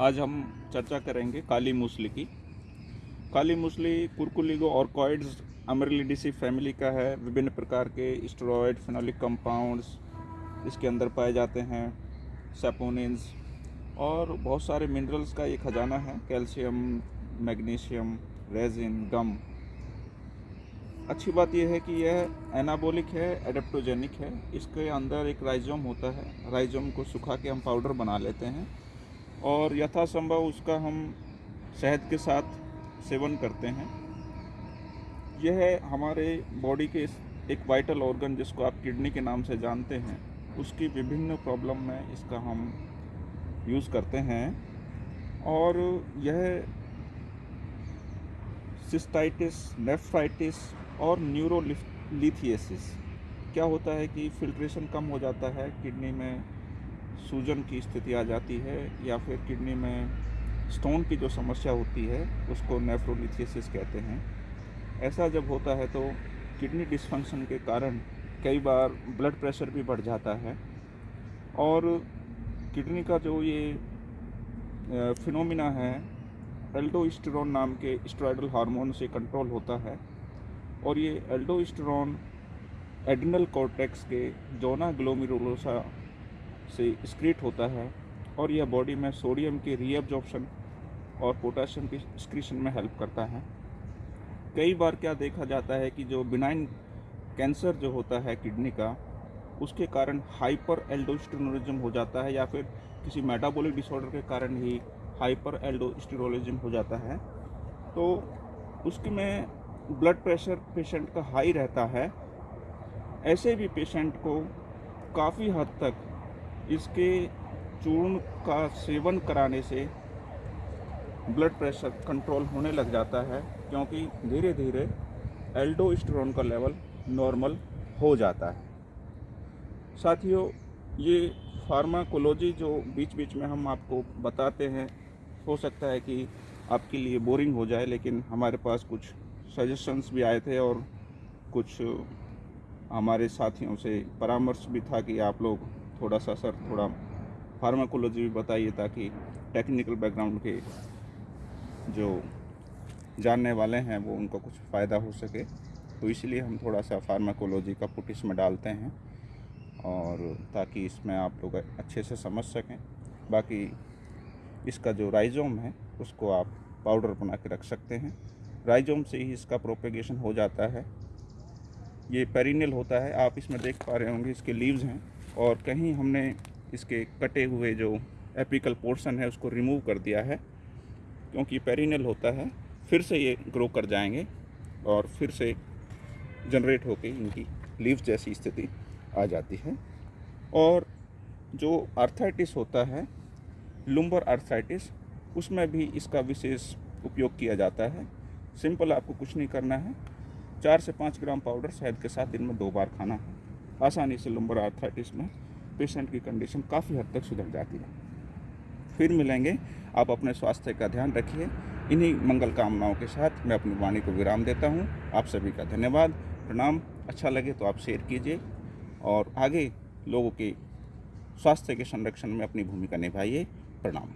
आज हम चर्चा करेंगे काली मूसली की। काली मूसली कुरकुलिगो ऑर्कॉइड्स अमरलिडिसी फैमिली का है। विभिन्न प्रकार के स्टेरॉयड, फिनोलिक कंपाउंड्स, इसके अंदर पाए जाते हैं, सेपोनिन्स, और बहुत सारे मिनरल्स का ये खजाना है, कैल्शियम, मैग्नीशियम, रेजिन, गम। अच्छी बात यह है कि यह एनाबोलिक है, एडेप्टोजेनिक है। इसके अंदर एक राइजोम होता है। राइजोम को सुखा के हम पाउडर बना लेते हैं। और यथासंभव उसका हम शहद के साथ सेवन करते हैं। यह हमारे बॉडी के एक वाइटल ऑर्गन जिसको आप किडनी के नाम से जानते हैं, उसकी विभिन्न प्रॉब्लम में इसका हम यूज़ करते हैं। और यह सिस्टाइटिस नेफ्राइटिस और न्यूरोलिथियसिस क्या होता है कि फिल्ट्रेशन कम हो जाता है किडनी में सूजन की स्थिति आ जाती है या फिर किडनी में स्टोन की जो समस्या होती है, उसको नेफ्रोलिथियसिस कहते हैं। ऐसा जब होता है तो किडनी डिसफंक्शन के कारण कई बार ब्लड प्रेशर भी बढ़ जाता है और किडनी का जो ये फिनोमिना है एल्डोस्टेरोन नाम के स्टेरॉयडल हार्मोन से कंट्रोल होता है और ये एल्डोस्टेरोन एडिनल कॉर्टेक्स के जोना ग्लोमिरुलोसा से स्क्रीट होता है और यह बॉडी में सोडियम के रीअब्जॉर्प्शन और पोटाशियम के स्क्रीशन में हेल्प करता है। कई बार क्या देखा जाता है कि जो बिनाइन कैंसर जो होता है किडनी का, उसके कारण हाइपर एल्डोस्टेरोनिज्म हो जाता है या फिर किसी मेटाबॉलिक डिसऑर्डर के कारण ही हाइपर एल्डोस्टेरोलिज्म हो जाता है। तो उसकी में ब्लड प्रेशर पेशेंट का हाई रहता है। ऐसे भी पेशेंट को काफ़ी हद तक इसके चूर्ण का सेवन कराने से ब्लड प्रेशर कंट्रोल होने लग जाता है, क्योंकि धीरे धीरे एल्डोस्टेरोन का लेवल नॉर्मल हो जाता है। साथियों, ये फार्माकोलॉजी जो बीच बीच में हम आपको बताते हैं, हो सकता है कि आपके लिए बोरिंग हो जाए, लेकिन हमारे पास कुछ सजेशंस भी आए थे और कुछ हमारे साथियों से परामर्श भी था कि आप लोग थोड़ा सा सर, थोड़ा फार्माकोलॉजी भी बताइए ताकि टेक्निकल बैकग्राउंड के जो जानने वाले हैं वो उनको कुछ फ़ायदा हो सके। तो इसलिए हम थोड़ा सा फार्माकोलॉजी का पुट इसमें डालते हैं और ताकि इसमें आप लोग अच्छे से समझ सकें। बाकी इसका जो राइजोम है, उसको आप पाउडर बना के रख सकते हैं। राइजोम से ही इसका प्रोपेगेशन हो जाता है। ये पेरिनियल होता है, आप इसमें देख पा रहे होंगे इसके लीव्स हैं। और कहीं हमने इसके कटे हुए जो एपिकल पोर्शन है, उसको रिमूव कर दिया है, क्योंकि पेरिनल होता है, फिर से ये ग्रो कर जाएँगे और फिर से जनरेट होकर इनकी लीव जैसी स्थिति आ जाती है। और जो आर्थराइटिस होता है लुम्बर आर्थराइटिस उसमें भी इसका विशेष उपयोग किया जाता है। सिंपल आपको कुछ नहीं करना है। चार से पाँच ग्राम पाउडर शहद के साथ दिन में दो बार खाना है। आसानी से लुम्बर आर्थराइटिस में पेशेंट की कंडीशन काफ़ी हद तक सुधर जाती है। फिर मिलेंगे, आप अपने स्वास्थ्य का ध्यान रखिए। इन्हीं मंगल कामनाओं के साथ मैं अपनी वाणी को विराम देता हूँ। आप सभी का धन्यवाद। प्रणाम। अच्छा लगे तो आप शेयर कीजिए और आगे लोगों के स्वास्थ्य के संरक्षण में अपनी भूमिका निभाइए। प्रणाम।